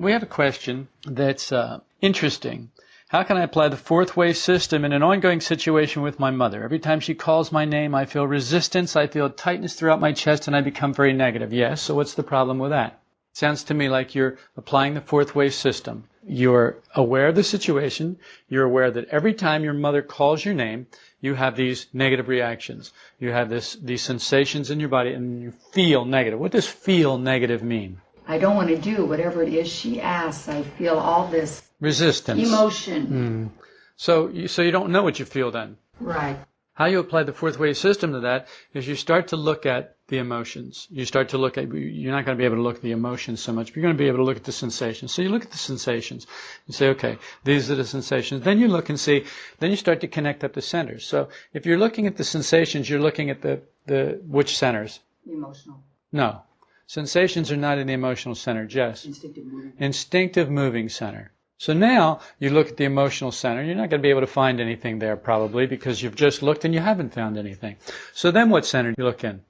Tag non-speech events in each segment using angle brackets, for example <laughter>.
we have a question that's uh, interesting. How can I apply the fourth way system in an ongoing situation with my mother? Every time she calls my name, I feel resistance, I feel tightness throughout my chest, and I become very negative. Yes, so what's the problem with that? Sounds to me like you're applying the fourth way system. You're aware of the situation. You're aware that every time your mother calls your name, you have these negative reactions. You have this, these sensations in your body and you feel negative. What does feel negative mean? I don't want to do whatever it is she asks. I feel all this Resistance. emotion. Mm. So, you, so you don't know what you feel then. Right. How you apply the fourth way system to that is you start to look at the emotions. You start to look at, you're not going to be able to look at the emotions so much, but you're going to be able to look at the sensations. So you look at the sensations and say, okay, these are the sensations. Then you look and see, then you start to connect up the centers. So if you're looking at the sensations, you're looking at the, the, which centers? Emotional. No. Sensations are not in the emotional center, Jess. Instinctive moving. Instinctive moving center. So now you look at the emotional center. You're not going to be able to find anything there probably because you've just looked and you haven't found anything. So then what center do you look in?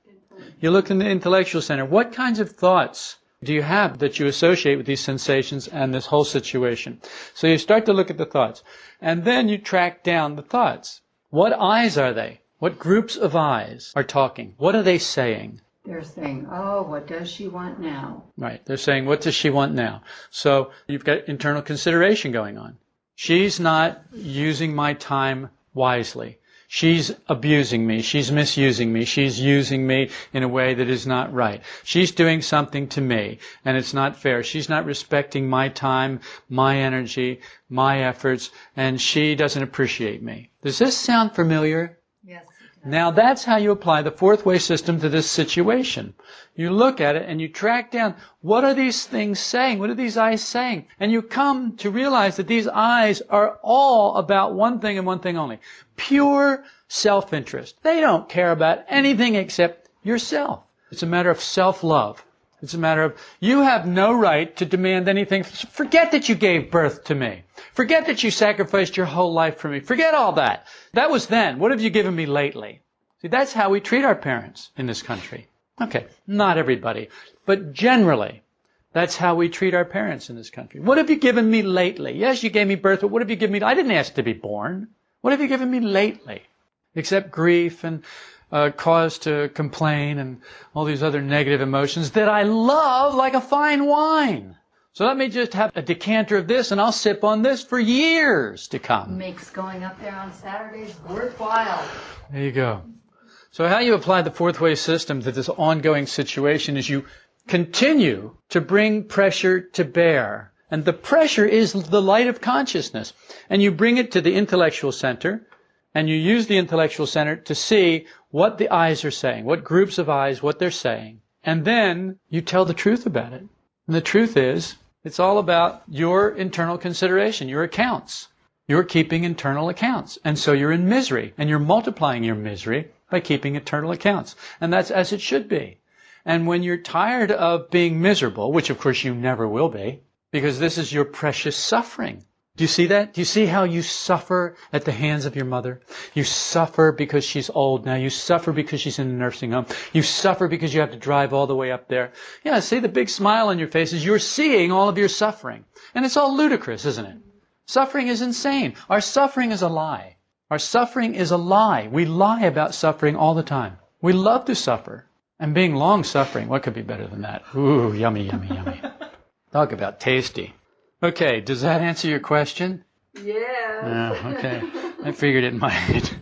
You look in the intellectual center. What kinds of thoughts do you have that you associate with these sensations and this whole situation? So you start to look at the thoughts. And then you track down the thoughts. What eyes are they? What groups of eyes are talking? What are they saying? They're saying, oh, what does she want now? Right. They're saying, what does she want now? So you've got internal consideration going on. She's not using my time wisely. She's abusing me. She's misusing me. She's using me in a way that is not right. She's doing something to me and it's not fair. She's not respecting my time, my energy, my efforts, and she doesn't appreciate me. Does this sound familiar? Now that's how you apply the fourth way system to this situation. You look at it and you track down what are these things saying? What are these eyes saying? And you come to realize that these eyes are all about one thing and one thing only. Pure self-interest. They don't care about anything except yourself. It's a matter of self-love. It's a matter of you have no right to demand anything. Forget that you gave birth to me. Forget that you sacrificed your whole life for me. Forget all that. That was then. What have you given me lately? See, that's how we treat our parents in this country. Okay, not everybody, but generally, that's how we treat our parents in this country. What have you given me lately? Yes, you gave me birth, but what have you given me? I didn't ask to be born. What have you given me lately? Except grief and uh, cause to complain and all these other negative emotions that I love like a fine wine. So let me just have a decanter of this and I'll sip on this for years to come. Makes going up there on Saturdays worthwhile. There you go. So how you apply the fourth way system to this ongoing situation is you continue to bring pressure to bear. And the pressure is the light of consciousness. And you bring it to the intellectual center and you use the intellectual center to see what the eyes are saying, what groups of eyes, what they're saying. And then you tell the truth about it. And the truth is, it's all about your internal consideration, your accounts. You're keeping internal accounts. And so you're in misery. And you're multiplying your misery by keeping internal accounts. And that's as it should be. And when you're tired of being miserable, which of course you never will be, because this is your precious suffering. Do you see that? Do you see how you suffer at the hands of your mother? You suffer because she's old now. You suffer because she's in a nursing home. You suffer because you have to drive all the way up there. Yeah, see the big smile on your faces. You're seeing all of your suffering. And it's all ludicrous, isn't it? Suffering is insane. Our suffering is a lie. Our suffering is a lie. We lie about suffering all the time. We love to suffer. And being long suffering, what could be better than that? Ooh, yummy, yummy, yummy. Talk about tasty. Okay, does that answer your question? Yeah. Yeah, okay. <laughs> I figured it might.